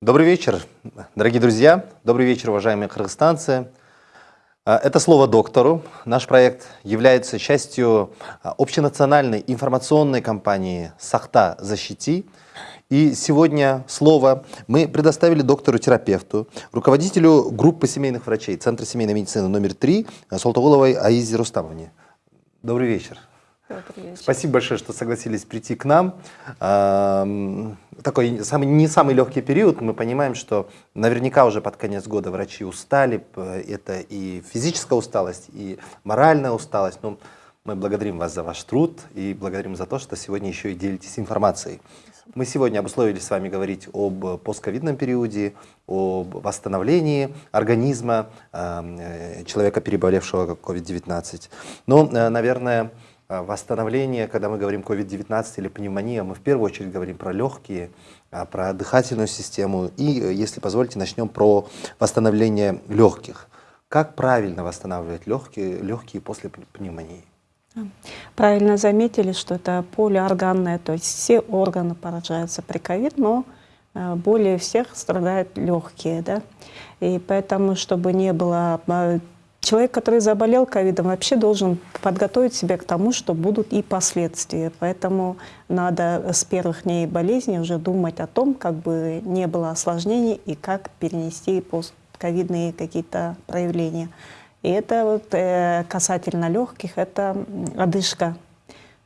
Добрый вечер, дорогие друзья. Добрый вечер, уважаемые кыргызстанцы. А, это слово доктору. Наш проект является частью а, общенациональной информационной кампании «Сахта защити». И сегодня слово мы предоставили доктору-терапевту, руководителю группы семейных врачей Центра семейной медицины номер 3 Солтоголовой Аизе Рустамовне. Добрый вечер. Спасибо большое, что согласились прийти к нам. Такой самый, не самый легкий период. Мы понимаем, что наверняка уже под конец года врачи устали. Это и физическая усталость, и моральная усталость. Но мы благодарим вас за ваш труд и благодарим за то, что сегодня еще и делитесь информацией. Мы сегодня обусловили с вами говорить об постковидном периоде, об восстановлении организма э, человека, переболевшего COVID-19. Но, э, наверное, восстановление, когда мы говорим COVID-19 или пневмония, мы в первую очередь говорим про легкие, а, про дыхательную систему. И, э, если позволите, начнем про восстановление легких. Как правильно восстанавливать легкие, легкие после пневмонии? Правильно заметили, что это полиорганное, то есть все органы поражаются при ковид, но э, более всех страдают легкие. Да? И поэтому, чтобы не было Человек, который заболел ковидом, вообще должен подготовить себя к тому, что будут и последствия. Поэтому надо с первых дней болезни уже думать о том, как бы не было осложнений и как перенести постковидные какие-то проявления. И это вот э, касательно легких, это одышка,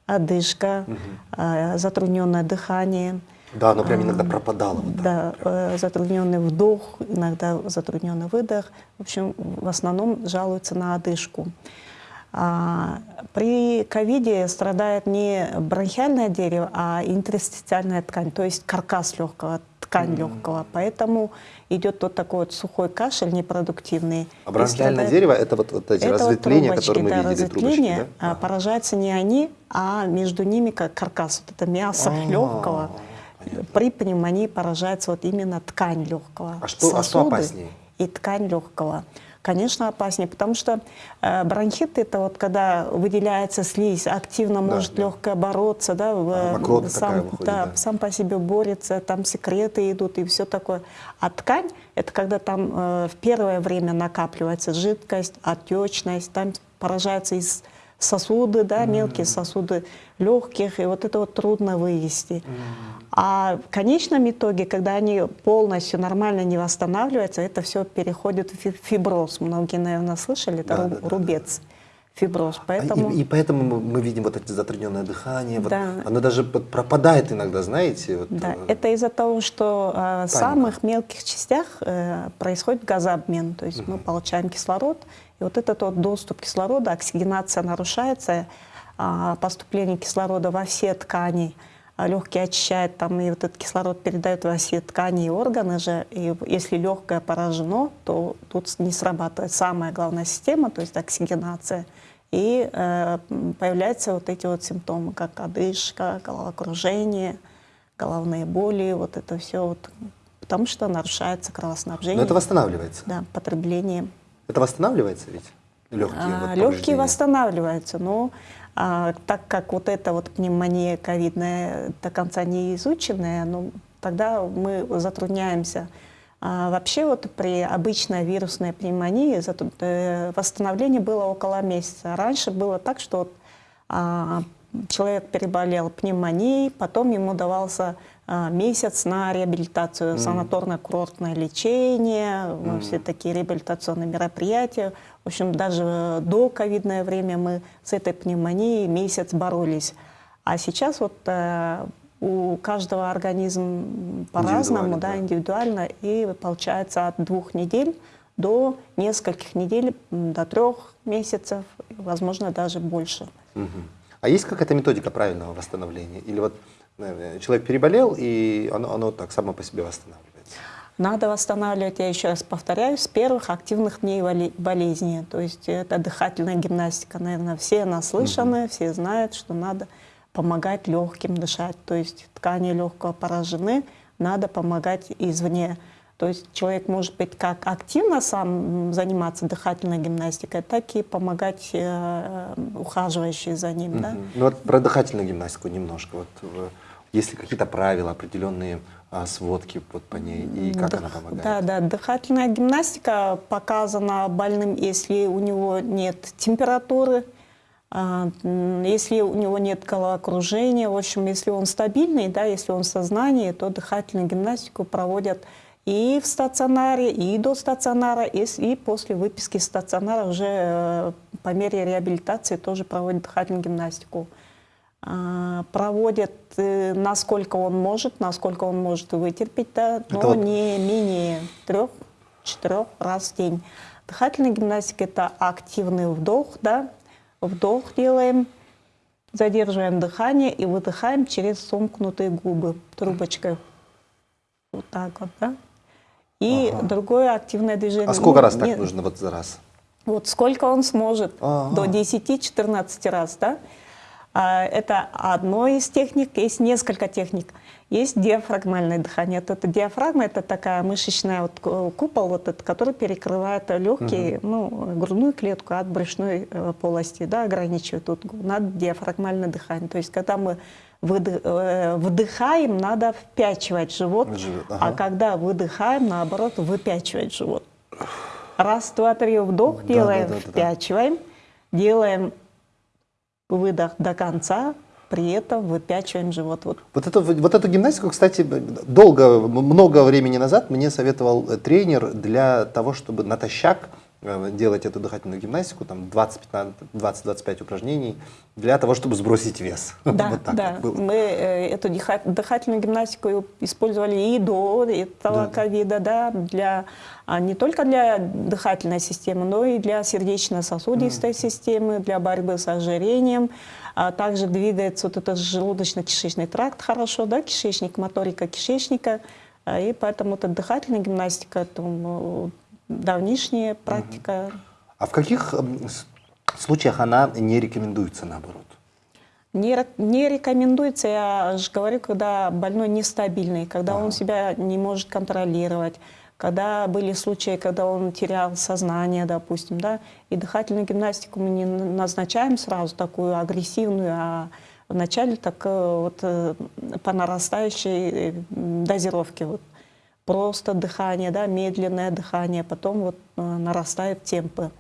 одышка, угу. э, затрудненное дыхание – да, оно прям иногда пропадало. Вот да, э, затрудненный вдох, иногда затрудненный выдох. В общем, в основном жалуются на одышку. А, при ковиде страдает не бронхиальное дерево, а интерстициальная ткань, то есть каркас легкого, ткань mm -hmm. легкого. Поэтому идет вот такой вот сухой кашель непродуктивный. А бронхиальное дерево – это вот, вот эти это разветвления, вот трубочки, которые мы да, видели, разветвления, трубочки, да? А, поражаются не они, а между ними как каркас, вот это мясо а -а -а. легкого. При пневмонии поражается вот именно ткань легкого. А что, а что опаснее? И ткань легкого. Конечно, опаснее, потому что э, бронхит это вот когда выделяется слизь, активно да, может да. легкое бороться, да, а, сам, выходит, да, да. сам по себе борется, там секреты идут и все такое. А ткань это когда там э, в первое время накапливается жидкость, отечность, там поражается из сосуды, да, мелкие сосуды легких, и вот это вот трудно вывести. А в конечном итоге, когда они полностью нормально не восстанавливаются, это все переходит в фиброз. Многие, наверное, слышали, это да, да, рубец. Да, фиброз. Поэтому... И, и поэтому мы, мы видим вот это затрудненное дыхание. Да. Вот, оно даже пропадает иногда, знаете. Вот, да, э... это из-за того, что э, в самых мелких частях э, происходит газообмен. То есть угу. мы получаем кислород, и вот этот вот доступ кислорода, оксигенация нарушается, а, поступление кислорода во все ткани, а, легкие очищают, там, и вот этот кислород передает во все ткани и органы же. И если легкое поражено, то тут не срабатывает самая главная система, то есть оксигенация. И э, появляются вот эти вот симптомы, как одышка, головокружение, головные боли, вот это все, вот, потому что нарушается кровоснабжение. Но это восстанавливается? Да, потребление это восстанавливается ведь? Легкие, а, вот, легкие восстанавливаются, но а, так как вот эта вот пневмония ковидная до конца не изученная, ну, тогда мы затрудняемся. А, вообще вот при обычной вирусной пневмонии э, восстановление было около месяца. Раньше было так, что вот, а, человек переболел пневмонией, потом ему давался месяц на реабилитацию, mm. санаторно-курортное лечение, mm. все такие реабилитационные мероприятия. В общем, даже до ковидное время мы с этой пневмонией месяц боролись. А сейчас вот э, у каждого организм по-разному, да, индивидуально, и получается от двух недель до нескольких недель, до трех месяцев, возможно, даже больше. Угу. А есть какая-то методика правильного восстановления? Или вот человек переболел, и оно, оно так само по себе восстанавливается? Надо восстанавливать, я еще раз повторяю, с первых активных дней болезни. То есть это дыхательная гимнастика, наверное, все наслышаны, угу. все знают, что надо помогать легким дышать. То есть ткани легкого поражены, надо помогать извне. То есть человек может быть как активно сам заниматься дыхательной гимнастикой, так и помогать э, ухаживающие за ним. Mm -hmm. да? Ну вот про дыхательную гимнастику немножко. Вот Есть ли какие-то правила, определенные а, сводки вот по ней, и как Дых- она помогает? Да, да, дыхательная гимнастика показана больным, если у него нет температуры, а, если у него нет головокружения, в общем, если он стабильный, да, если он в сознании, то дыхательную гимнастику проводят и в стационаре, и до стационара, и, и после выписки из стационара уже э, по мере реабилитации тоже проводят дыхательную гимнастику. А, Проводят, э, насколько он может, насколько он может вытерпеть, да, но вот- не менее трех-четырех раз в день. Дыхательная гимнастика – это активный вдох, да, вдох делаем, задерживаем дыхание и выдыхаем через сомкнутые губы трубочкой. Вот так вот, да. И другое активное движение. А сколько Ну, раз так не- нужно вот за раз? вот сколько он сможет, Ага. до 10-14 раз, да? А, Это одно из техник, есть несколько техник. Есть диафрагмальное дыхание. Вот это диафрагма, это такая мышечная вот ку- купол, вот этот, который перекрывает легкие, ну, грудную клетку от брюшной э, полости, да, ограничивает. Тут надо диафрагмальное дыхание. То есть, когда мы э, вдыхаем, надо впячивать живот, Живот, а ага. когда выдыхаем, наоборот, выпячивать живот. Раз, два, три, вдох Да, делаем, да, да, да, да. впячиваем, делаем выдох до конца, при этом выпячиваем живот. Вот Вот, эту, вот эту гимнастику, кстати, долго, много времени назад мне советовал э, тренер для того, чтобы натощак делать эту дыхательную гимнастику, там 20-15 20-25 упражнений, для того, чтобы сбросить вес. Да, Вот так да. вот было. Мы э, эту дыхательную гимнастику использовали и до этого Да. ковида, да, для, а не только для дыхательной системы, но и для сердечно-сосудистой системы, для борьбы с ожирением. А также двигается вот этот желудочно-кишечный тракт хорошо, да, кишечник, моторика кишечника. А, И поэтому эта дыхательная гимнастика, это давнишняя практика. А в каких эм, случаях она не рекомендуется, наоборот? Не, не рекомендуется, я же говорю, когда больной нестабильный, когда он себя не может контролировать, когда были случаи, когда он терял сознание, допустим, да, и дыхательную гимнастику мы не назначаем сразу такую агрессивную, а вначале так э, вот э, по нарастающей э, дозировке. Вот. Просто дыхание, да, медленное дыхание, потом вот э, нарастают темпы.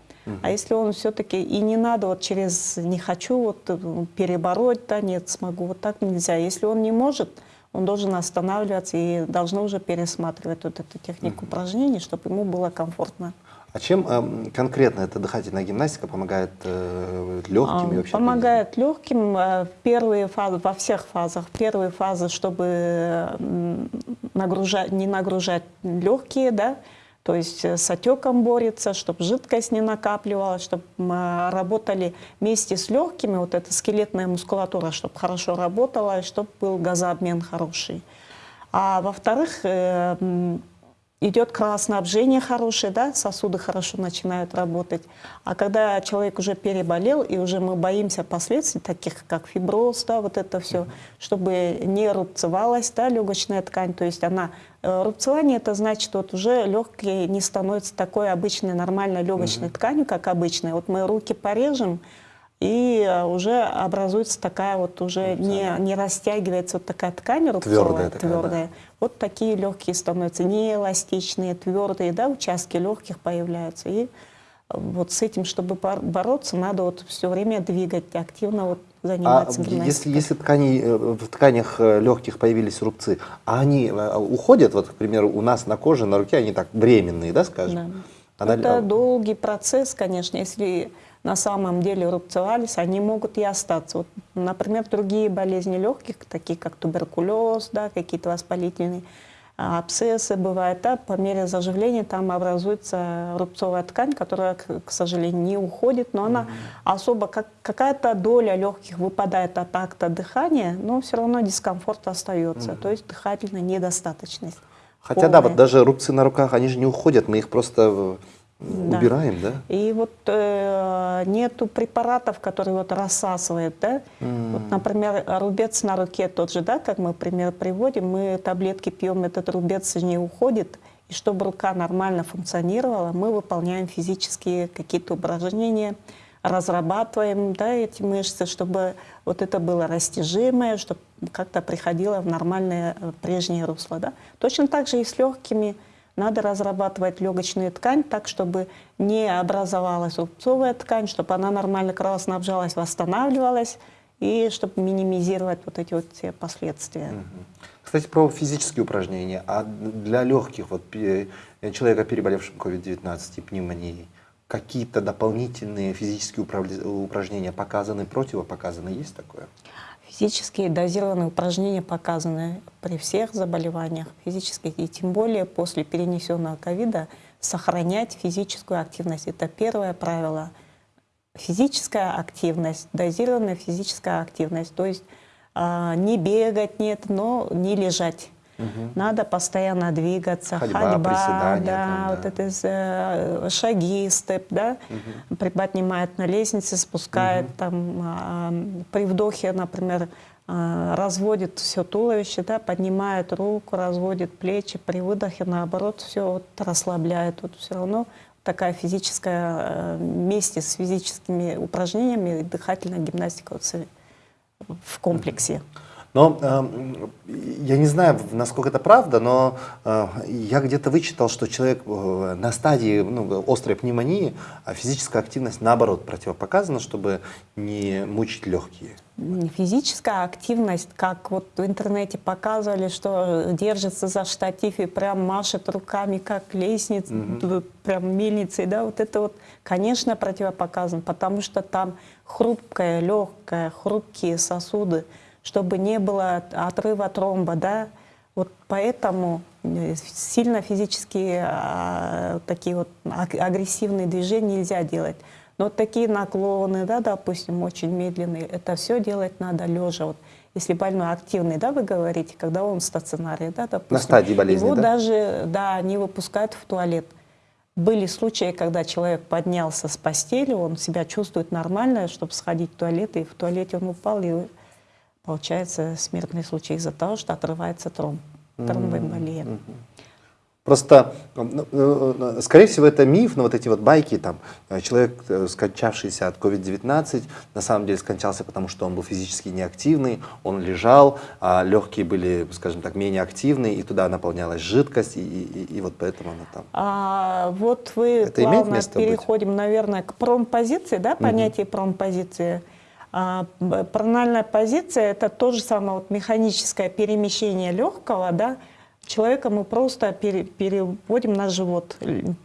А если он все-таки и не надо вот через не хочу вот э, перебороть, да, нет, смогу, вот так нельзя. Если он не может, он должен останавливаться и должны уже пересматривать вот эту технику упражнений, чтобы ему было комфортно. А чем эм, конкретно эта дыхательная гимнастика помогает э, легким и А, вообще? Помогает легким э, в первые фазы, во всех фазах. Первые фазы, чтобы нагружать, не нагружать легкие, да, то есть э, с отеком борется, чтобы жидкость не накапливалась, чтобы работали вместе с легкими, вот эта скелетная мускулатура, чтобы хорошо работала, и чтобы был газообмен хороший. А во-вторых, э, идет кровоснабжение хорошее, да, сосуды хорошо начинают работать. А когда человек уже переболел, и уже мы боимся последствий, таких как фиброз, да, вот это все, чтобы не рубцевалась, да, легочная ткань, то есть она, э, рубцевание это значит, вот уже легкие не становятся такой обычной нормальной легочной тканью, как обычная. Вот мы руки порежем, и э, уже образуется такая вот уже не, не растягивается вот такая ткань рубцовая, Твёрдая такая, да. Вот такие легкие становятся неэластичные, твердые, да, участки легких появляются. И вот с этим, чтобы бор- бороться, надо вот все время двигать, активно вот А заниматься если, гимнастикой. если ткани, э, в тканях легких появились рубцы, а они э, уходят, вот, к примеру, у нас на коже, на руке, они так временные, да, скажем? Да. Она- Это а, долгий процесс, конечно. Если на самом деле рубцевались, они могут и остаться. Вот, например, другие болезни легких, такие как туберкулез, да, какие-то воспалительные а, абсцессы бывают, да, по мере заживления там образуется рубцовая ткань, которая, к, сожалению, не уходит, но она особо, как, какая-то доля легких выпадает от акта дыхания, но все равно дискомфорт остается, то есть дыхательная недостаточность. Хотя да, вот полная. даже рубцы на руках, они же не уходят, мы их просто Да. убираем, да? И вот э, нету препаратов, которые вот рассасывают, да. Вот, например, рубец на руке тот же, да, как мы пример приводим, мы таблетки пьем, этот рубец не уходит. И чтобы рука нормально функционировала, мы выполняем физические какие-то упражнения, разрабатываем да, эти мышцы, чтобы вот это было растяжимое, чтобы как-то приходила в нормальное э, прежнее русло. Да? Точно так же и с легкими. Надо разрабатывать легочную ткань так, чтобы не образовалась рубцовая ткань, чтобы она нормально кровоснабжалась, восстанавливалась, и чтобы минимизировать вот эти вот все последствия. Кстати, про физические упражнения. А для легких, вот человека, переболевшим COVID-19 и пневмонией, какие-то дополнительные физические упражнения показаны, противопоказаны? Есть такое? Физические дозированные упражнения показаны при всех заболеваниях физических, и тем более после перенесенного ковида сохранять физическую активность. Это первое правило. Физическая активность, дозированная физическая активность. То есть э, не бегать нет, но не лежать. Угу. Надо постоянно двигаться, ходьба, ходьба да, там, да, вот это э, шаги, степ, да, угу. приподнимает на лестнице, спускает угу. там э, при вдохе, например, э, разводит все туловище, да, поднимает руку, разводит плечи, при выдохе наоборот все вот расслабляет, вот все равно такая физическая вместе с физическими упражнениями дыхательная гимнастика вот, в комплексе. Угу. Но э, я не знаю, насколько это правда, но э, я где-то вычитал, что человек э, на стадии ну, острой пневмонии, а физическая активность наоборот противопоказана, чтобы не мучить легкие. Физическая активность, как вот в интернете показывали, что держится за штатив и прям машет руками, как лестница, угу. прям мельницей, да, вот это вот, конечно, противопоказано, потому что там хрупкая, легкая, хрупкие сосуды, чтобы не было отрыва тромба, да, вот поэтому э, сильно физические а, такие вот агрессивные движения нельзя делать. Но вот такие наклоны, да, допустим, очень медленные, это все делать надо лежа. Вот если больной активный, да, вы говорите, когда он в стационаре, да, допустим. На стадии болезни, Его да? даже, да, не выпускают в туалет. Были случаи, когда человек поднялся с постели, он себя чувствует нормально, чтобы сходить в туалет, и в туалете он упал, и получается смертный случай из-за того, что отрывается тромб, тромбоэмболия. Mm -hmm. Просто, ну, ну, ну, скорее всего, это миф, но вот эти вот байки, там, э, человек, э, скончавшийся от COVID-19, на самом деле скончался, потому что он был физически неактивный, он лежал, а легкие были, скажем так, менее активные, и туда наполнялась жидкость, и, и, и вот поэтому она там. А, вот вы это плавно переходим, быть? наверное, к промпозиции, да, понятие угу. промпозиции. А, прональная позиция – это то же самое вот механическое перемещение легкого, да, человека мы просто пере, переводим на живот.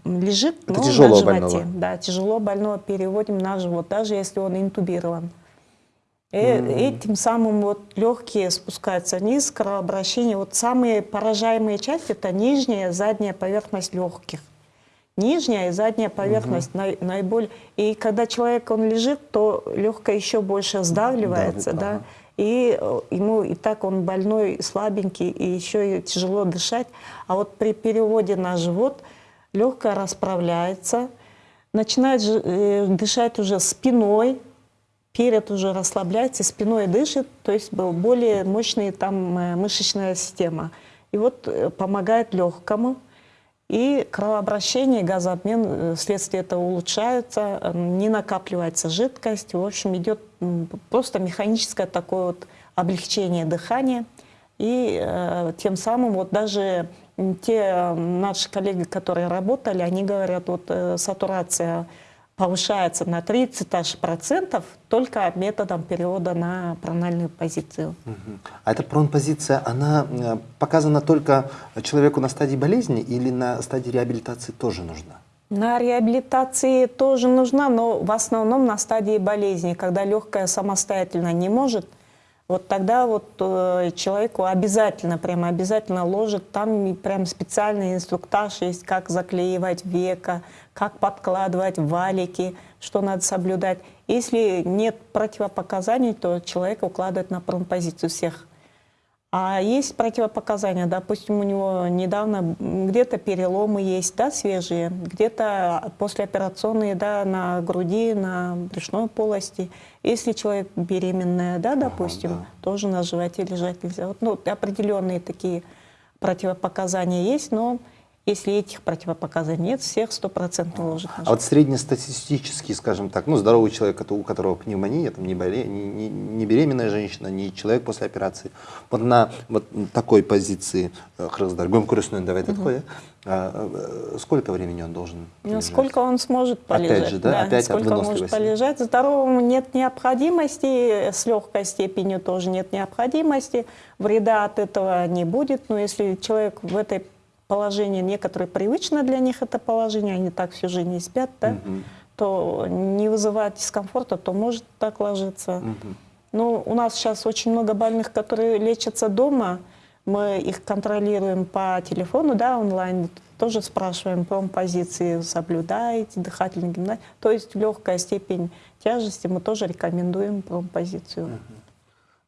Лежит, это но тяжело на животе. Больного. Да, тяжело больного переводим на живот, даже если он интубирован. И mm -hmm. этим самым вот легкие спускаются вниз, кровообращение. Вот самые поражаемые части – это нижняя, задняя поверхность легких нижняя и задняя поверхность угу. наиболее. И когда человек он лежит, то легкое еще больше сдавливается, да, да и э, ему и так он больной, слабенький, и еще и тяжело дышать. А вот при переводе на живот легкое расправляется, начинает э, дышать уже спиной, перед уже расслабляется, спиной дышит, то есть был более мощная там э, мышечная система. И вот помогает легкому, и кровообращение, газообмен э, вследствие этого улучшается, не накапливается жидкость. В общем, идет просто механическое такое вот облегчение дыхания. И э, тем самым вот даже те наши коллеги, которые работали, они говорят, вот э, сатурация повышается на 30 аж процентов только методом перевода на прональную позицию. А эта пронпозиция, она э, показана только человеку на стадии болезни или на стадии реабилитации тоже нужна? На реабилитации тоже нужна, но в основном на стадии болезни, когда легкая самостоятельно не может вот тогда вот э, человеку обязательно, прямо обязательно ложат, там прям специальный инструктаж есть, как заклеивать века, как подкладывать валики, что надо соблюдать. Если нет противопоказаний, то человека укладывают на промпозицию всех а есть противопоказания, допустим, у него недавно где-то переломы есть, да, свежие, где-то послеоперационные, да, на груди, на брюшной полости. Если человек беременная, да, допустим, ага, да. тоже на животе лежать нельзя. Вот, ну, определенные такие противопоказания есть, но Если этих противопоказаний нет, всех стопроцентно ложат на А вот среднестатистический, скажем так, ну, здоровый человек, у которого пневмония, там, не, боле, не, не, беременная женщина, не человек после операции, вот на вот такой позиции, Хрыздар, Гумкурисную, давай такое, а, э, сколько времени он должен ну, Сколько он сможет полежать. Опять же, да? да Опять сколько он может полежать. Здоровому нет необходимости, с легкой степенью тоже нет необходимости, вреда от этого не будет, но если человек в этой положение некоторые привычно для них это положение, они так всю жизнь не спят, да, угу. то не вызывает дискомфорта, то может так ложиться. Угу. Ну, у нас сейчас очень много больных, которые лечатся дома, мы их контролируем по телефону, да, онлайн, тоже спрашиваем позиции соблюдаете, дыхательный гимнастику. То есть легкая степень тяжести мы тоже рекомендуем промпозицию. Угу.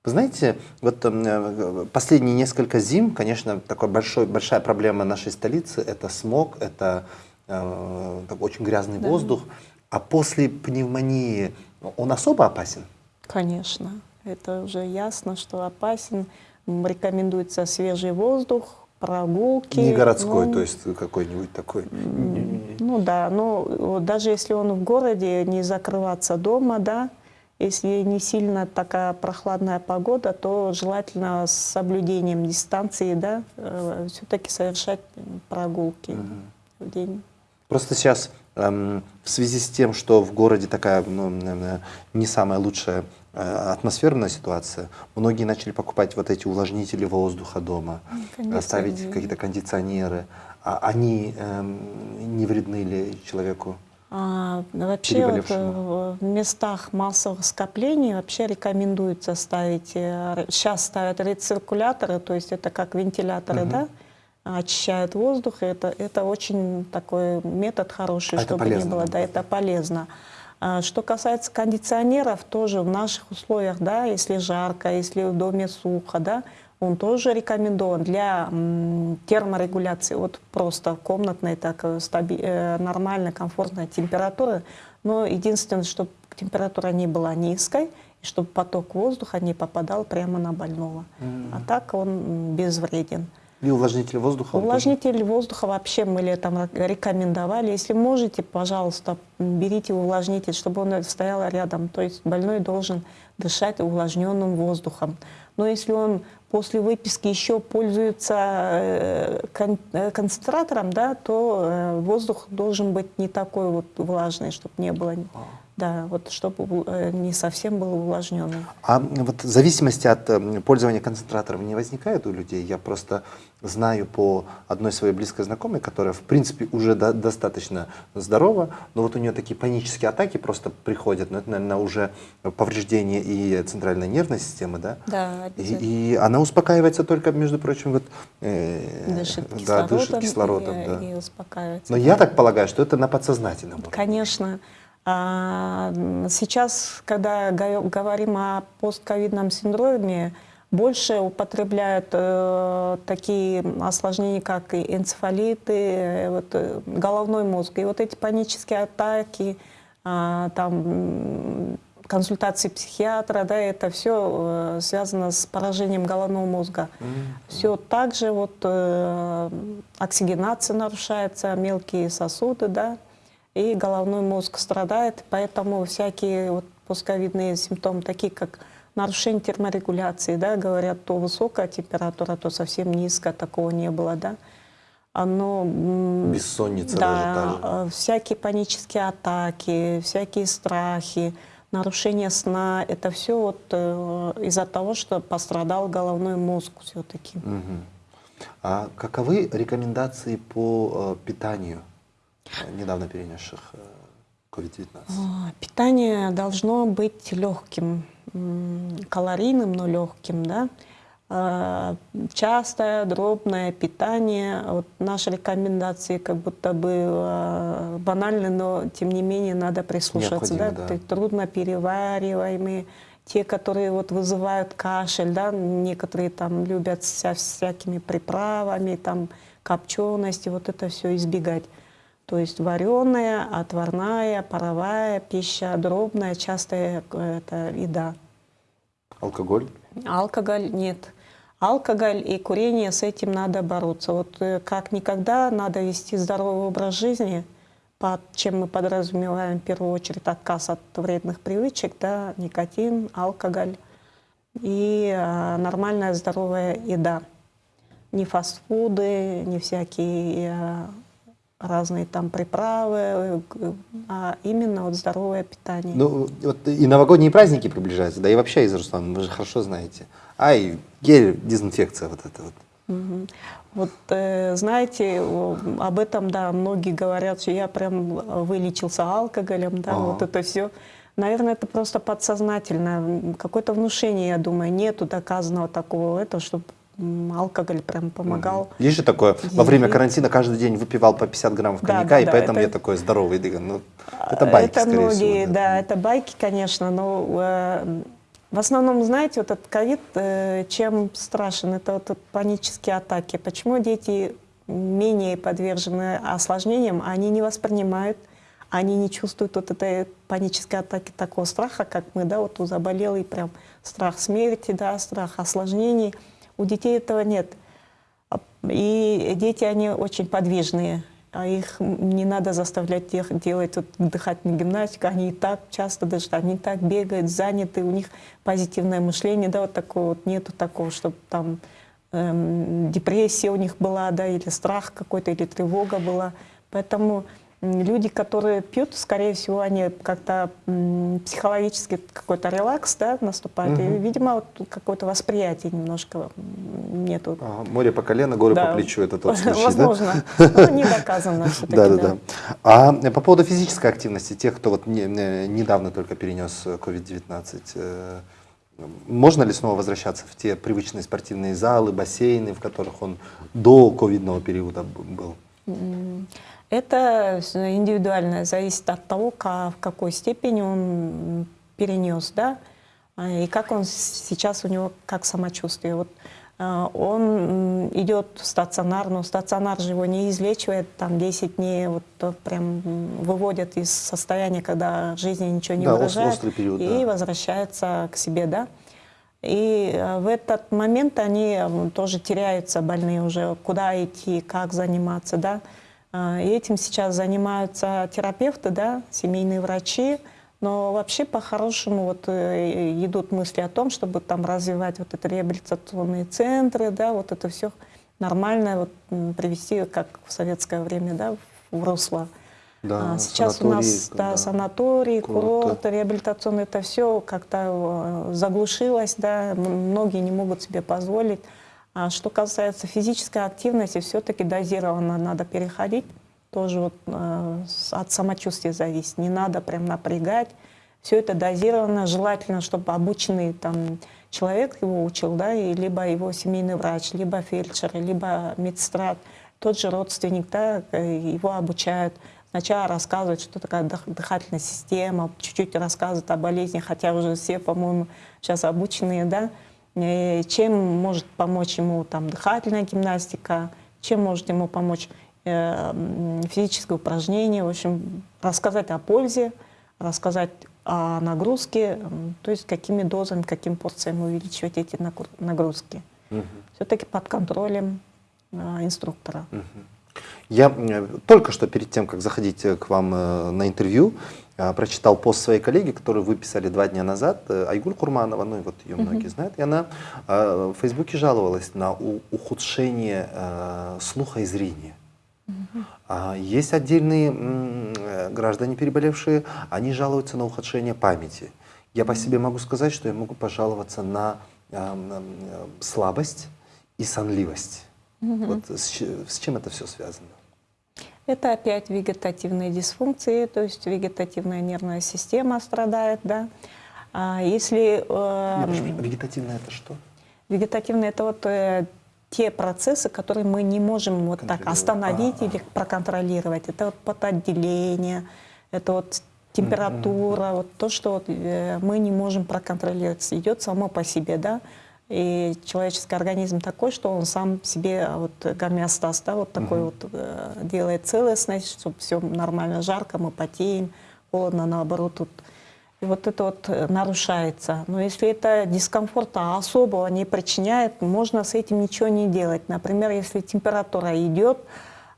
Вы знаете, вот э, последние несколько зим, конечно, такой большой, большая проблема нашей столицы – это смог, это э, очень грязный да. воздух. А после пневмонии он особо опасен? Конечно. Это уже ясно, что опасен. Рекомендуется свежий воздух, прогулки. Не городской, ну, то есть какой-нибудь такой. Ну да, но даже если он в городе, не закрываться дома, да, если не сильно такая прохладная погода, то желательно с соблюдением дистанции, да, э, все-таки совершать прогулки угу. в день. Просто сейчас эм, в связи с тем, что в городе такая ну, не самая лучшая э, атмосферная ситуация, многие начали покупать вот эти увлажнители воздуха дома, ставить какие-то кондиционеры. А они эм, не вредны ли человеку? А, вообще вот, э, в местах массовых скоплений вообще рекомендуется ставить, сейчас э, ставят рециркуляторы, то есть это как вентиляторы, угу. да, очищают воздух, это, это очень такой метод хороший, а чтобы не было, да, это полезно. А, что касается кондиционеров, тоже в наших условиях, да, если жарко, если в доме сухо, да, он тоже рекомендован для терморегуляции, вот просто комнатной, так э, э, нормальная, комфортная температура. Но единственное, чтобы температура не была низкой, и чтобы поток воздуха не попадал прямо на больного. Mm -hmm. А так он безвреден. И увлажнитель воздуха? Увлажнитель тоже? воздуха вообще мы летом рекомендовали. Если можете, пожалуйста, берите увлажнитель, чтобы он стоял рядом. То есть больной должен дышать увлажненным воздухом. Но если он после выписки еще пользуется э, э, концентратором, да, то э, воздух должен быть не такой вот влажный, чтобы не было... Да, вот чтобы не совсем был увлажненный. А вот в зависимости от пользования концентратором не возникает у людей? Я просто знаю по одной своей близкой знакомой, которая, в принципе, уже до, достаточно здорова, но вот у нее такие панические атаки просто приходят, но это, наверное, уже повреждение и центральной нервной системы, да? Да, и, и она успокаивается только, между прочим, вот... Э, дышит да, кислородом, дышит кислородом и, да. и успокаивается. Но да. я так полагаю, что это на подсознательном уровне. Конечно. А, сейчас, когда говорим о постковидном синдроме, больше употребляют э, такие осложнения, как и энцефалиты, э, вот, э, головной мозг. И вот эти панические атаки, э, там, консультации психиатра, да, это все э, связано с поражением головного мозга. Mm -hmm. Все так же вот э, оксигенация нарушается, мелкие сосуды, да, и головной мозг страдает, поэтому всякие вот пусковидные симптомы, такие как нарушение терморегуляции, да, говорят, то высокая температура, то совсем низкая, такого не было, да. Оно, Бессонница да, даже та всякие панические атаки, всякие страхи, нарушение сна, это все вот э, из-за того, что пострадал головной мозг все-таки. Угу. А каковы рекомендации по э, питанию недавно перенесших э, COVID-19? А, питание должно быть легким калорийным, но легким, да, а, частое, дробное питание. Вот наши рекомендации как будто бы а, банальны, но тем не менее надо прислушаться. Да? Да. Трудно перевариваемые, те, которые вот вызывают кашель, да? некоторые там любят со всякими приправами, там копчености, вот это все избегать. То есть вареная, отварная, паровая пища, дробная, частая это еда. Алкоголь? Алкоголь нет. алкоголь и курение, с этим надо бороться. Вот э, как никогда надо вести здоровый образ жизни, под чем мы подразумеваем в первую очередь отказ от вредных привычек, да, никотин, алкоголь и э, нормальная здоровая еда. Не фастфуды, не всякие э, разные там приправы, а именно вот здоровое питание. Ну, вот и новогодние праздники приближаются, да и вообще из Руслана, вы же хорошо знаете. Ай, гель, дезинфекция вот это вот. Угу. Вот э, знаете, об этом, да, многие говорят, что я прям вылечился алкоголем, да, ага. вот это все. Наверное, это просто подсознательно, какое-то внушение, я думаю, нету доказанного такого, это, чтобы алкоголь прям помогал. Есть же такое, во время карантина каждый день выпивал по 50 граммов коньяка, да, да, и да, поэтому это, я такой здоровый. Ну, это байки, это многие, всего. Да. да, это байки, конечно, но э, в основном, знаете, вот этот ковид, э, чем страшен, это вот панические атаки. Почему дети менее подвержены осложнениям, они не воспринимают, они не чувствуют вот этой панической атаки такого страха, как мы, да, вот у заболелый прям страх смерти, да, страх осложнений – у детей этого нет. И дети, они очень подвижные. А их не надо заставлять делать вот, дыхательную гимнастику. Они и так часто даже, они и так бегают, заняты, у них позитивное мышление, да, вот такого вот нету такого, чтобы там эм, депрессия у них была, да, или страх какой-то, или тревога была. Поэтому люди, которые пьют, скорее всего, они как-то психологически какой-то релакс да, наступает. Угу. И, видимо, вот какое-то восприятие немножко нету. Ага, море по колено, горы да. по плечу, это тот случай, Возможно, да? но не доказано все-таки. Да, да, да. А по поводу физической активности, тех, кто вот не, недавно только перенес COVID-19, э, можно ли снова возвращаться в те привычные спортивные залы, бассейны, в которых он до ковидного периода был? Это индивидуально, зависит от того, как, в какой степени он перенес, да, и как он сейчас у него, как самочувствие. Вот а, он идет в стационар, но стационар же его не излечивает, там 10 дней вот прям выводят из состояния, когда жизни ничего не да, выражает, период, и да. возвращается к себе, да. И а, в этот момент они тоже теряются, больные уже, куда идти, как заниматься, да. А, и этим сейчас занимаются терапевты, да, семейные врачи. Но вообще по-хорошему вот э, идут мысли о том, чтобы там развивать вот это реабилитационные центры, да, вот это все нормально вот, привести, как в советское время, да, в русло. Да, а сейчас у нас да, да, санатории, курорты, курорты реабилитационные, это все как-то э, заглушилось, да, многие не могут себе позволить. А что касается физической активности, все-таки дозированно надо переходить. Тоже вот, э, от самочувствия зависит. Не надо прям напрягать. Все это дозировано. Желательно, чтобы обученный там, человек его учил, да, и либо его семейный врач, либо фельдшер, либо медсестра, тот же родственник, да, э, его обучают. Сначала рассказывают, что такое дыхательная система, чуть-чуть рассказывают о болезни, хотя уже все, по-моему, сейчас обученные, да, Э, чем может помочь ему там, дыхательная гимнастика, чем может ему помочь э, физическое упражнение, в общем, рассказать о пользе, рассказать о нагрузке, то есть какими дозами, каким порциями увеличивать эти нагрузки. Угу. Все-таки под контролем э, инструктора. Угу. Я только что перед тем, как заходить к вам на интервью, прочитал пост своей коллеги, которую выписали два дня назад, э, Айгуль Курманова, ну и вот ее многие знают, и она э, в Фейсбуке жаловалась на ухудшение э, слуха и зрения. Есть отдельные граждане, переболевшие, они жалуются на ухудшение памяти. Я по себе могу сказать, что я могу пожаловаться на слабость и сонливость. Вот с чем это все связано? Это опять вегетативные дисфункции, то есть вегетативная нервная система страдает, да. А если... Э, вегетативная это что? Вегетативная это вот э, те процессы, которые мы не можем вот так остановить а -а -а. или проконтролировать. Это вот потоотделение, это вот температура, mm -hmm. вот то, что вот, э, мы не можем проконтролировать, идет само по себе, да. И человеческий организм такой, что он сам себе а, вот гомеостаз, да, вот такой угу. вот э, делает целостность, чтобы все нормально, жарко, мы потеем, холодно, наоборот, тут и вот это вот э, нарушается. Но если это дискомфорта особого не причиняет, можно с этим ничего не делать. Например, если температура идет,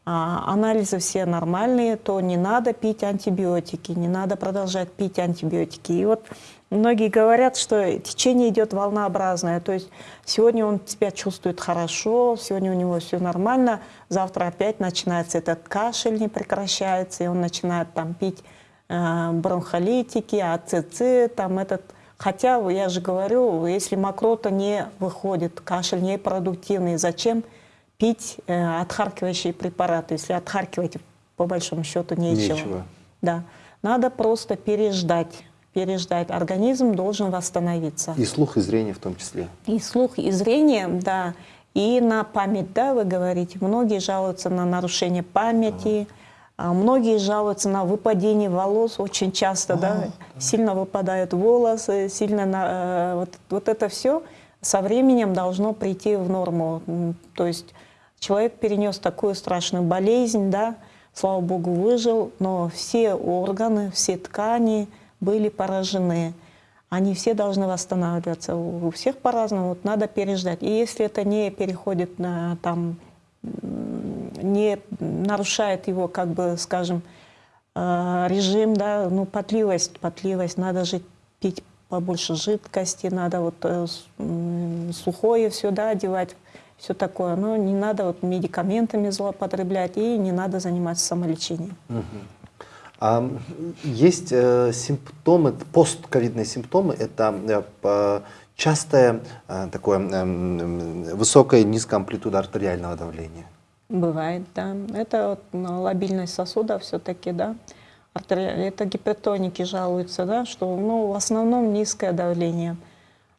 а, анализы все нормальные, то не надо пить антибиотики, не надо продолжать пить антибиотики. И вот многие говорят, что течение идет волнообразное, то есть сегодня он себя чувствует хорошо, сегодня у него все нормально, завтра опять начинается этот кашель, не прекращается, и он начинает там пить Э, бронхолитики, АЦЦ, там этот... Хотя, я же говорю, если мокрота не выходит, кашель не продуктивный, зачем пить э, отхаркивающие препараты, если отхаркивать по большому счету нечего. нечего. Да. Надо просто переждать. Переждать. Организм должен восстановиться. И слух, и зрение в том числе. И слух, и зрение, да. И на память, да, вы говорите. Многие жалуются на нарушение памяти. Ага а многие жалуются на выпадение волос очень часто, да, да, сильно выпадают волосы, сильно на, э, вот, вот это все со временем должно прийти в норму. То есть человек перенес такую страшную болезнь, да, слава богу, выжил, но все органы, все ткани были поражены. Они все должны восстанавливаться. У всех по-разному, вот надо переждать. И если это не переходит на там не нарушает его, как бы, скажем, э, режим, да, ну, потливость, потливость, надо же пить побольше жидкости, надо вот э, сухое все, да, одевать, все такое. Но не надо вот медикаментами злоупотреблять и не надо заниматься самолечением. А есть э, симптомы, постковидные симптомы, это э, частое э, такое высокое низкая амплитуда артериального давления. Бывает, да. Это вот, ну, лобильность сосуда все-таки, да. Это гипертоники жалуются, да, что ну, в основном низкое давление.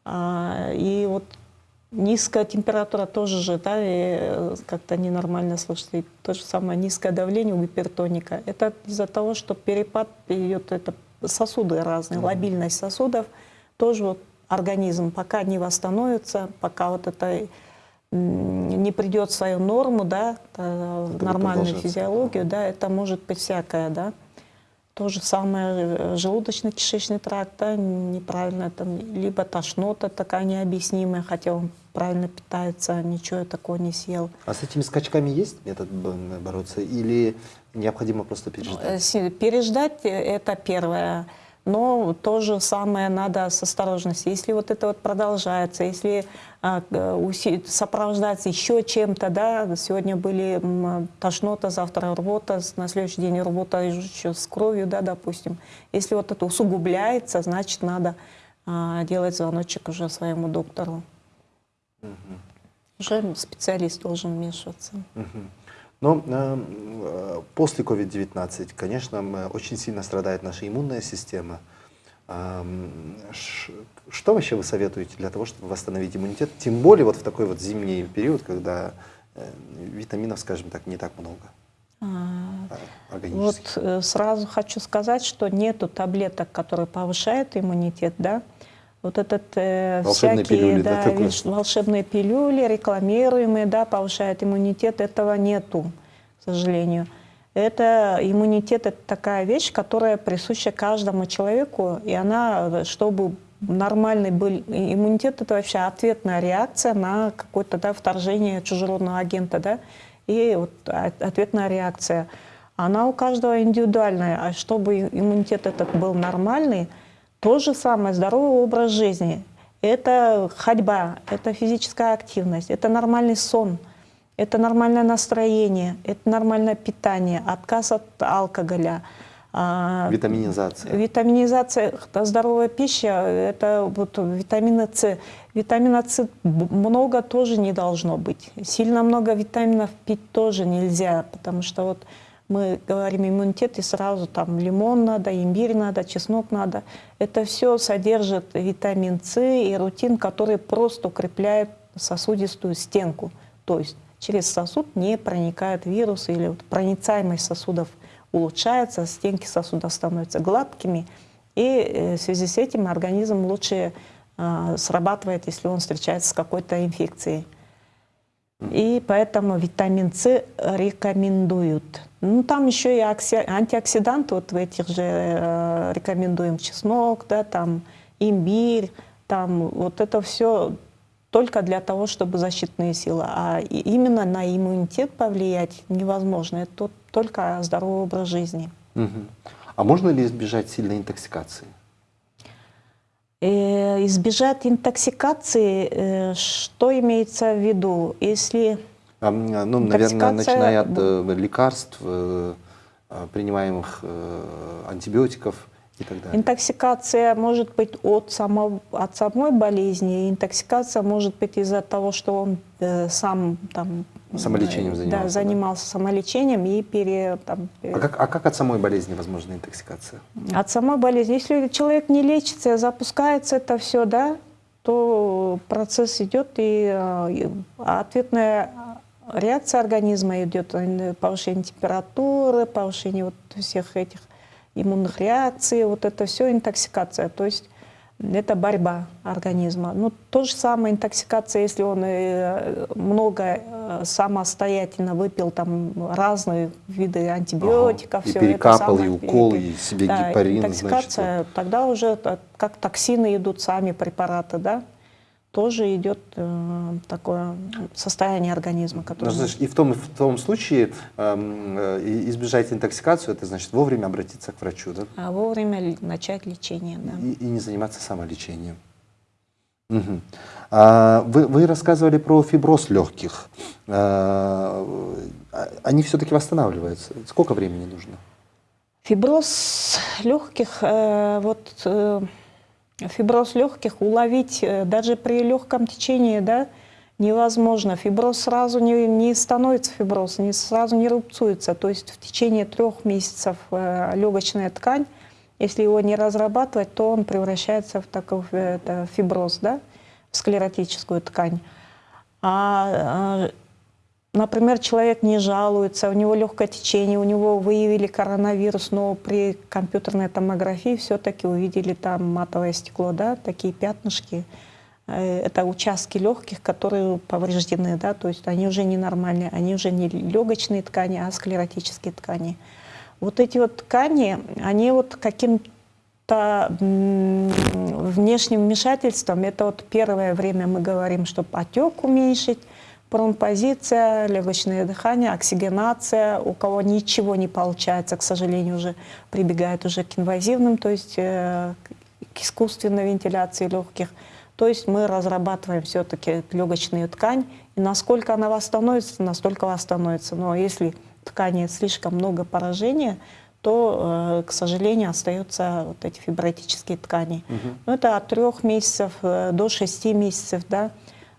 А, и вот низкая температура тоже же, да, э, как-то ненормально слышится. И то же самое низкое давление у гипертоника. Это из-за того, что перепад идет, это сосуды разные, mm -hmm. лобильность сосудов. Тоже вот организм пока не восстановится, пока вот это не придет в свою норму, да, в нормальную физиологию, да, это может быть всякое, да. То же самое э, желудочно-кишечный тракт, да, неправильно, там, либо тошнота такая необъяснимая, хотя он правильно питается, ничего такого не съел. А с этими скачками есть метод бороться или необходимо просто переждать? Э, переждать – это первое. Но то же самое надо с осторожностью. Если вот это вот продолжается, если а, сопровождается еще чем-то, да, сегодня были тошнота, завтра рвота, на следующий день рвота еще с кровью, да, допустим. Если вот это усугубляется, значит, надо а, делать звоночек уже своему доктору. Угу. Уже специалист должен вмешиваться. Угу. Но э, после COVID-19, конечно, очень сильно страдает наша иммунная система. Э, что вообще вы советуете для того, чтобы восстановить иммунитет? Тем более вот в такой вот зимний период, когда э, витаминов, скажем так, не так много. А, вот э, сразу хочу сказать, что нету таблеток, которые повышают иммунитет, да, вот этот э, волшебные всякие пилюли, да, да, волшебные пилюли, рекламируемые, да, повышают иммунитет, этого нету, к сожалению. Это иммунитет, это такая вещь, которая присуща каждому человеку, и она, чтобы нормальный был иммунитет, это вообще ответная реакция на какое-то да, вторжение чужеродного агента, да, и вот ответная реакция. Она у каждого индивидуальная, а чтобы иммунитет этот был нормальный, то же самое, здоровый образ жизни. Это ходьба, это физическая активность, это нормальный сон, это нормальное настроение, это нормальное питание, отказ от алкоголя. А, витаминизация. Витаминизация, здоровая пища, это вот витамина С. Витамина С много тоже не должно быть. Сильно много витаминов пить тоже нельзя, потому что вот мы говорим иммунитет, и сразу там лимон надо, имбирь надо, чеснок надо. Это все содержит витамин С и рутин, который просто укрепляет сосудистую стенку. То есть через сосуд не проникают вирусы или вот проницаемость сосудов улучшается, стенки сосуда становятся гладкими. И э, в связи с этим организм лучше э, срабатывает, если он встречается с какой-то инфекцией. И поэтому витамин С рекомендуют. Ну, там еще и окси- антиоксиданты, вот в этих же э, рекомендуем чеснок, да, там имбирь, там вот это все только для того, чтобы защитные силы. А именно на иммунитет повлиять невозможно. Это только здоровый образ жизни. Мгм. А можно ли избежать сильной интоксикации? Э, избежать интоксикации, э, что имеется в виду? Если А, Ну, наверное, Интоксикация, начиная от э, лекарств, э, принимаемых антибиотиков и так далее. Интоксикация может быть от, само, от самой болезни, интоксикация может быть из-за того, что он сам там, Самолечением занимался, да? Да, занимался самолечением и пере, там, э, А как, а как от самой болезни возможна интоксикация? от самой болезни. Если человек не лечится, запускается это все, да, то процесс идет, и, э, и ответная реакция организма идет, э, повышение температуры, повышение вот всех этих иммунных реакций, вот это все интоксикация. То есть это борьба организма. Ну, то же самое интоксикация, если он э, много э, самостоятельно выпил там разные виды антибиотиков. Ага. И всё перекапал, это и укол, и себе да, гепарин, Интоксикация, тогда уже э, как токсины идут сами препараты, да, тоже идет э, такое состояние организма, Ну, которое... значит, и в том, и в том случае эм, э, и- избежать интоксикацию, это значит вовремя обратиться к врачу, да? А вовремя начать лечение, да. И, и не заниматься самолечением. Мгм. А, вы, вы рассказывали про фиброз легких. А, а, они все-таки восстанавливаются. Сколько времени нужно? Фиброз легких, э, вот э, фиброз легких уловить э, даже при легком течении, да, невозможно. Фиброз сразу не, не становится фиброз, не сразу не рубцуется. То есть в течение трех месяцев э, легочная ткань, если его не разрабатывать, то он превращается в такой э, фиброз, да, в склеротическую ткань. А, а, Например, человек не жалуется, у него легкое течение, у него выявили коронавирус, но при компьютерной томографии все-таки увидели там матовое стекло, да, такие пятнышки. Э, Это участки легких, которые повреждены, да, то есть они уже ненормальные, они уже не легочные ткани, а склеротические ткани. Вот эти вот ткани, они вот каким-то внешним вмешательством, это вот первое время мы говорим, чтобы отек уменьшить, промпозиция, легочное дыхание, оксигенация. У кого ничего не получается, к сожалению, уже прибегает уже к инвазивным, то есть э, к искусственной вентиляции легких. То есть мы разрабатываем все-таки легочную ткань, и насколько она восстановится, настолько восстановится. Но если ткани слишком много поражения, то, э, к сожалению, остаются вот эти фибротические ткани. Ну, это от трех месяцев э, до шести месяцев, да.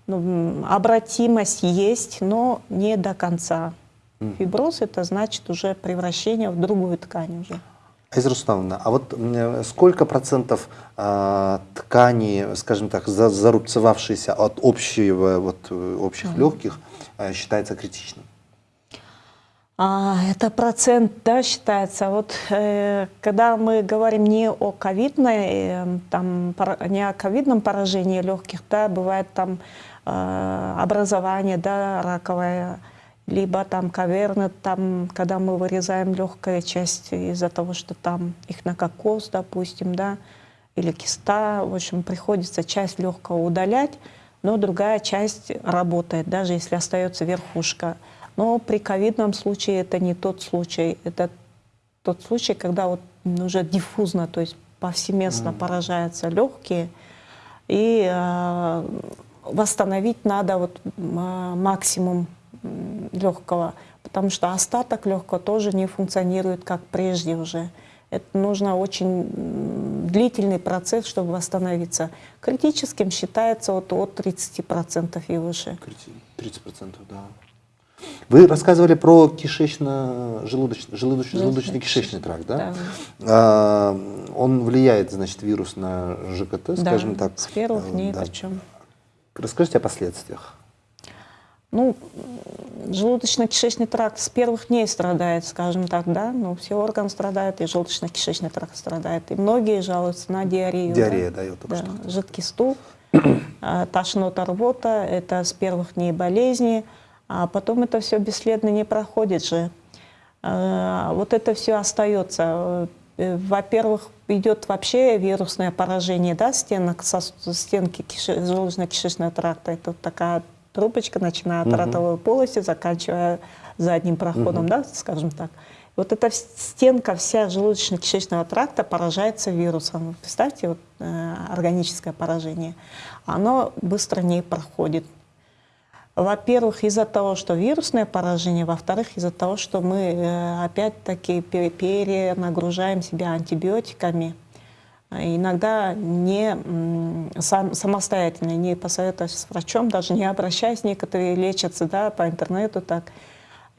Ну, обратимость есть, но не до конца. Фиброз это значит уже превращение в другую ткань уже. Айза Рустамовна, а вот сколько процентов а, ткани, скажем так, за- зарубцевавшейся от общего, вот, э, общих легких, э, считается критичным? А, это процент, да, считается. Вот э, когда мы говорим не о ковидной, э, там, пора- не о ковидном поражении легких, да, бывает там э, образование, да, раковое, либо там каверны, там, когда мы вырезаем легкая часть из-за того, что там их на кокос, допустим, да, или киста, в общем, приходится часть легкого удалять, но другая часть работает, даже если остается верхушка. Но при ковидном случае это не тот случай. Это тот случай, когда вот уже диффузно, то есть повсеместно поражаются легкие, и э, восстановить надо вот м, максимум легкого, потому что остаток легкого тоже не функционирует как прежде уже. Это нужно очень длительный процесс, чтобы восстановиться. Критическим считается вот от 30% и выше. 30%, да. Вы рассказывали про кишечно-желудочный, желудочно-желудочный кишечный тракт, да? Да. А, он влияет, значит, вирус на ЖКТ, скажем Да, так. С первых Э, дней да. причем. Расскажите о последствиях. Ну, желудочно-кишечный тракт с первых дней страдает, скажем так, да, ну, все органы страдают, и желудочно-кишечный тракт страдает. И многие жалуются на диарею. Диарея, да, да, я да, что жидкий стул, а, тошнота, рвота, это с первых дней болезни. а потом это все бесследно не проходит же. А, вот это все остается. Э, во-первых, идет вообще вирусное поражение да, стенок, со, стенки желудочно-кишечного тракта. Это такая трубочка, начиная от ротовой полости, заканчивая задним проходом, да, скажем так. Вот эта стенка вся желудочно-кишечного тракта поражается вирусом. Представьте, вот, э, органическое поражение. Оно быстро не проходит. Во-первых, из-за того, что вирусное поражение, во-вторых, из-за того, что мы э, опять-таки перенагружаем себя антибиотиками, иногда не сам, самостоятельно, не посоветуясь с врачом, даже не обращаясь, некоторые лечатся да, по интернету так.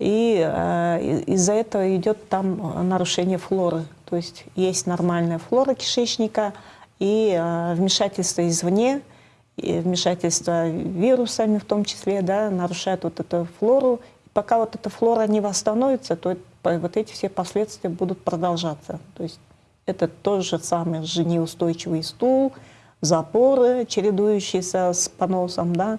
И э, из-за этого идет там нарушение флоры. То есть есть нормальная флора кишечника и э, вмешательство извне – и вмешательство вирусами в том числе, да, нарушает вот эту флору. И пока вот эта флора не восстановится, то вот эти все последствия будут продолжаться. То есть это тот же самый неустойчивый стул, запоры, чередующиеся с поносом, да,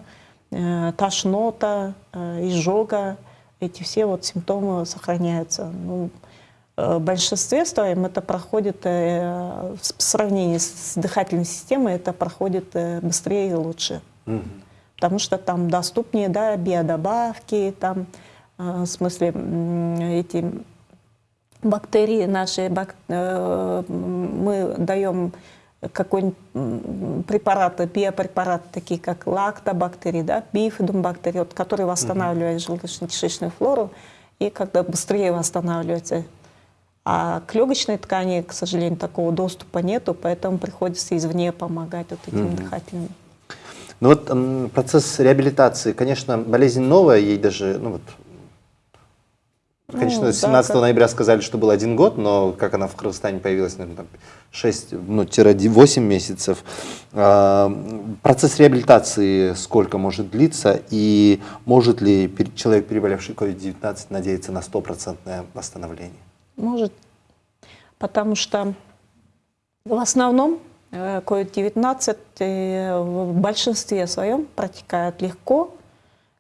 э, тошнота, э, изжога, эти все вот симптомы сохраняются. Ну, в большинстве своем это проходит, э, в сравнении с дыхательной системой, это проходит э, быстрее и лучше. Угу. Потому что там доступнее да, биодобавки, там, в смысле, эти бактерии наши, бак, мы даем какой-нибудь препараты, биопрепараты, такие как лактобактерии, да, бифидумбактерии, вот, которые восстанавливают угу. желудочно-кишечную флору, и когда быстрее восстанавливается а к легочной ткани, к сожалению, такого доступа нету, поэтому приходится извне помогать вот этим mm дыхательным. Ну вот процесс реабилитации, конечно, болезнь новая, ей даже, ну вот, конечно, ну, 17 да, ноября сказали, что был один год, но как она в Кыргызстане появилась, наверное, там 6, ну, 8 месяцев. А, процесс реабилитации сколько может длиться и может ли человек, переболевший COVID-19, надеяться на стопроцентное восстановление? Может, потому что в основном COVID-19 э, в большинстве своем протекает легко,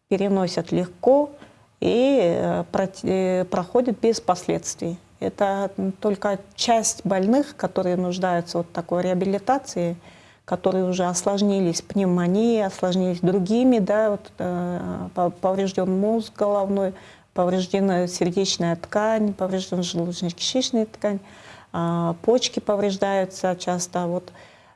переносят легко и э, э, проходит без последствий. Это только часть больных, которые нуждаются в такой реабилитации, которые уже осложнились пневмонией, осложнились другими, да, вот, поврежден мозг головной, повреждена сердечная ткань, повреждена желудочно-кишечная ткань, а, почки повреждаются часто. Вот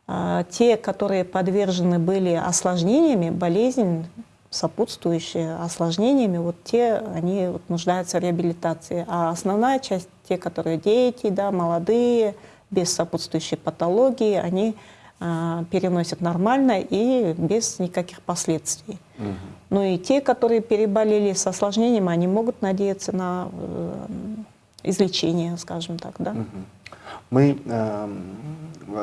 а, те, которые подвержены были осложнениями, болезнь, сопутствующие осложнениями, вот те, они вот нуждаются в реабилитации. А основная часть, те, которые дети, да, молодые, без сопутствующей патологии, они а, переносят нормально и без никаких последствий. Угу. Ну и те, которые переболели с осложнением, они могут надеяться на э, излечение, скажем так. Да? Мы, э,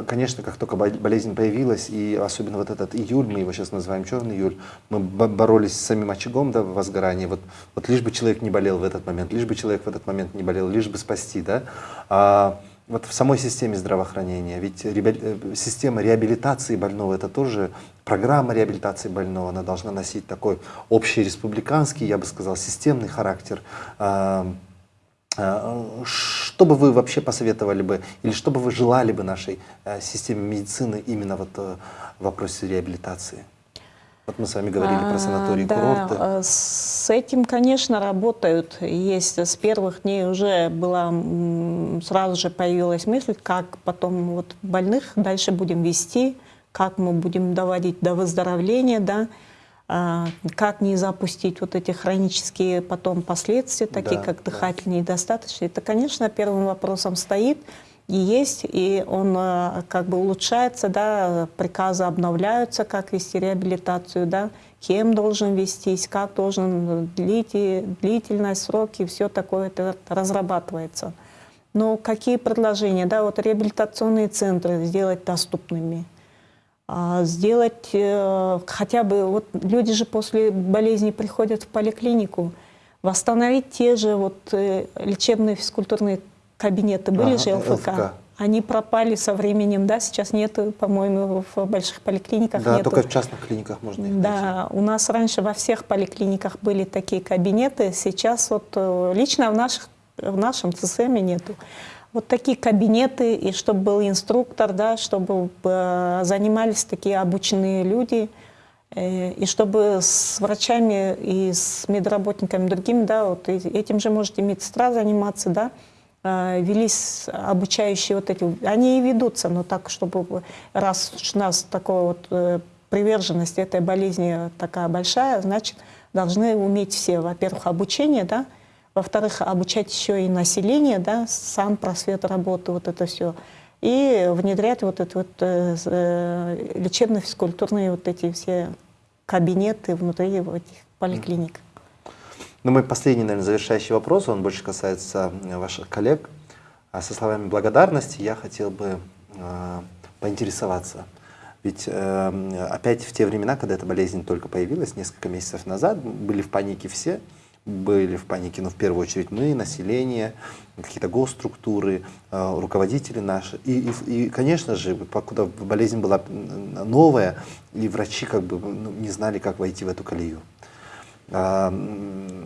конечно, как только болезнь появилась, и особенно вот этот июль, мы его сейчас называем черный июль, мы боролись с самим очагом да, возгорания. Вот, вот лишь бы человек не болел в этот момент, лишь бы человек в этот момент не болел, лишь бы спасти. Да? Вот в самой системе здравоохранения, ведь э, система реабилитации больного это тоже программа реабилитации больного, она должна носить такой общий республиканский, я бы сказал, системный характер. А, а, что бы вы вообще посоветовали бы, или что бы вы желали бы нашей э, системе медицины именно вот э, в вопросе реабилитации? Вот мы с вами говорили а, про санатории да, курорты. Э, с этим, конечно, работают. Есть с первых дней уже была, сразу же появилась мысль, как потом вот больных дальше будем вести, как мы будем доводить до выздоровления, да, а, как не запустить вот эти хронические потом последствия, такие да, как дыхательные да. недостаточности. Это, конечно, первым вопросом стоит и есть, и он э, как бы улучшается, да, приказы обновляются, как вести реабилитацию, да, кем должен вестись, как должен длить, длительность, сроки, все такое это разрабатывается. Но какие предложения, да, вот реабилитационные центры сделать доступными, а, сделать э, хотя бы, вот люди же после болезни приходят в поликлинику, восстановить те же вот э, лечебные физкультурные кабинеты были ага, же ЛФК. ЛФК. Они пропали со временем, да, сейчас нету, по-моему, в больших поликлиниках Да, нету. только в частных клиниках можно их найти. Да, у нас раньше во всех поликлиниках были такие кабинеты, сейчас вот э, лично в, наших, в нашем ЦСМе нету. Вот такие кабинеты, и чтобы был инструктор, да, чтобы э, занимались такие обученные люди, э, и чтобы с врачами и с медработниками другими, да, вот этим же может и медсестра заниматься, да, велись обучающие вот эти, они и ведутся, но так, чтобы раз у нас такое вот э, приверженность этой болезни такая большая, значит, должны уметь все, во-первых, обучение, да, во-вторых, обучать еще и население, да, сам просвет работы, вот это все. И внедрять вот это вот э, э, лечебно-физкультурные вот эти все кабинеты внутри этих поликлиник. Ну, мой последний, наверное, завершающий вопрос, он больше касается э, ваших коллег. А со словами благодарности я хотел бы э, поинтересоваться. Ведь э, опять в те времена, когда эта болезнь только появилась, несколько месяцев назад, были в панике все, были в панике, но в первую очередь мы, население, какие-то госструктуры, э, руководители наши. И, и, и, конечно же, покуда болезнь была новая, и врачи как бы ну, не знали, как войти в эту колею. А, м,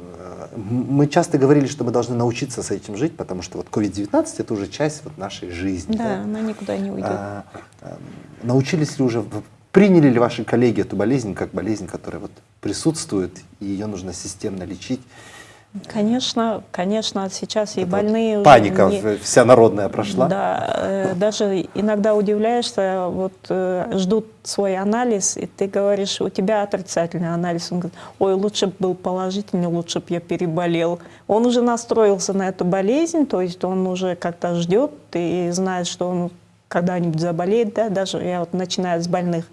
Мы часто говорили, что мы должны научиться с этим жить, потому что вот COVID-19 это уже часть вот нашей жизни. Да, она никуда не уйдет. А, а, Научились ли уже, приняли ли ваши коллеги эту болезнь как болезнь, которая вот присутствует, и ее нужно системно лечить? Конечно, конечно, сейчас и вот больные уже Паника не- вся народная прошла. Да, э, даже иногда удивляешься, вот э, ждут свой анализ, и ты говоришь, у тебя отрицательный анализ. Он говорит, ой, лучше бы был положительный, лучше бы я переболел. Он уже настроился на эту болезнь, то есть он уже как-то ждет и знает, что он когда-нибудь заболеет, да, даже я вот начинаю с больных.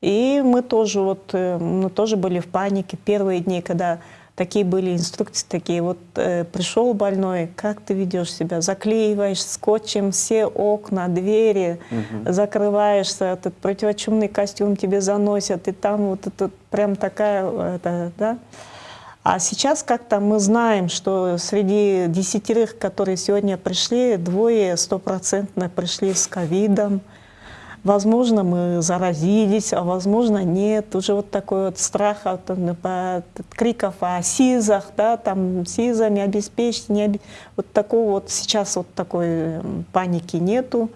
И мы тоже вот, э, мы тоже были в панике первые дни, когда такие были инструкции, такие вот э, пришел больной, как ты ведешь себя, заклеиваешь скотчем все окна, двери, закрываешься, этот противочумный костюм тебе заносят, и там вот это прям такая, это, да. А сейчас как-то мы знаем, что среди десятерых, которые сегодня пришли, двое стопроцентно пришли с ковидом. Возможно, мы заразились, а возможно, нет. Уже вот такой вот страх от, э, от криков о СИЗах, да, там СИЗа не обеспечить, не обе- вот такого вот сейчас вот такой паники нету.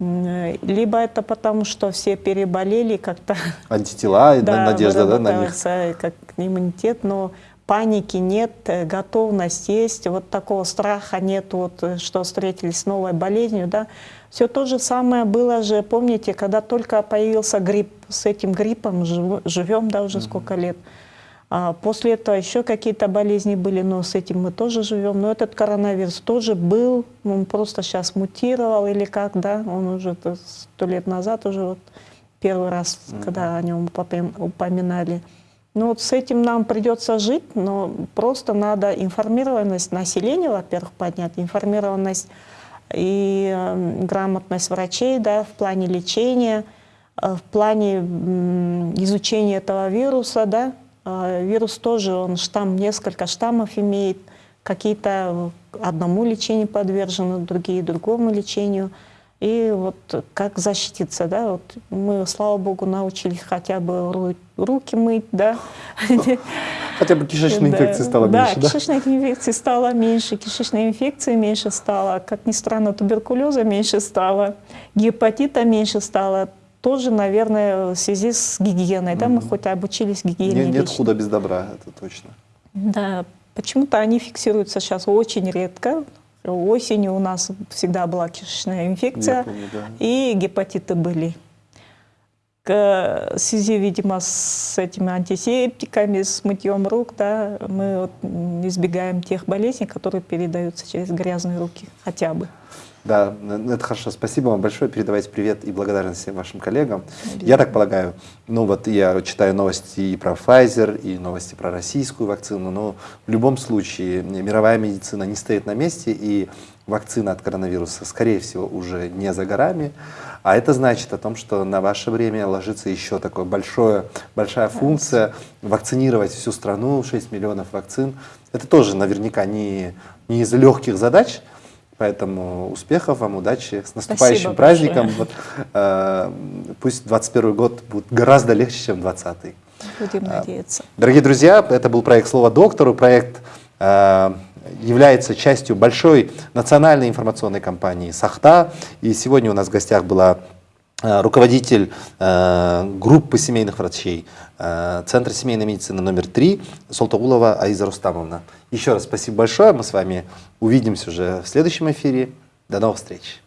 Э, Либо это потому, что все переболели как-то Антитела, на- надежда да, на них. как иммунитет, но паники нет, э, готовность есть, вот такого страха нет, вот, э, что встретились с новой болезнью, да. Все то же самое было же, помните, когда только появился грипп, с этим гриппом жив- живем, да, уже сколько лет. А после этого еще какие-то болезни были, но с этим мы тоже живем. Но этот коронавирус тоже был, он просто сейчас мутировал или как, да, он уже сто лет назад уже вот первый раз, когда о нем упоминали. Ну вот с этим нам придется жить, но просто надо информированность населения, во-первых, поднять, информированность и э, грамотность врачей, да, в плане лечения, э, в плане изучения этого вируса, да. Э, Вирус тоже, он штамм, несколько штаммов имеет, какие-то одному лечению подвержены, другие другому лечению. И вот как защититься, да, вот мы, слава богу, научились хотя бы ру- руки мыть, да. Хотя бы кишечной Да, инфекции стало да, меньше, да? кишечной инфекции стало меньше, кишечной инфекции меньше стало, как ни странно, туберкулеза меньше стало, гепатита меньше стало. Тоже, наверное, в связи с гигиеной, да, мы хоть обучились гигиене. Не- нет худа без добра, это точно. Да, почему-то они фиксируются сейчас очень редко. Осенью у нас всегда была кишечная инфекция, помню, да. и гепатиты были. К- В связи, видимо, с этими антисептиками, с мытьем рук, да, мы вот избегаем тех болезней, которые передаются через грязные руки хотя бы. Да, это хорошо. Спасибо вам большое. Передавайте привет и благодарность всем вашим коллегам. Я так полагаю, ну вот я читаю новости и про Pfizer, и новости про российскую вакцину, но в любом случае мировая медицина не стоит на месте, и вакцина от коронавируса, скорее всего, уже не за горами. А это значит о том, что на ваше время ложится еще такое большое, большая функция вакцинировать всю страну, 6 миллионов вакцин. Это тоже наверняка не, не из легких задач, Поэтому успехов вам, удачи, с наступающим Спасибо праздником. Вот, э, пусть 21 год будет гораздо легче, чем 20 Будем надеяться. Дорогие друзья, это был проект «Слово доктору». Проект э, является частью большой национальной информационной кампании «Сахта». И сегодня у нас в гостях была э, руководитель э, группы семейных врачей э, Центра семейной медицины номер 3 Солтагулова Аиза Рустамовна. Еще раз спасибо большое. Мы с вами увидимся уже в следующем эфире. До новых встреч.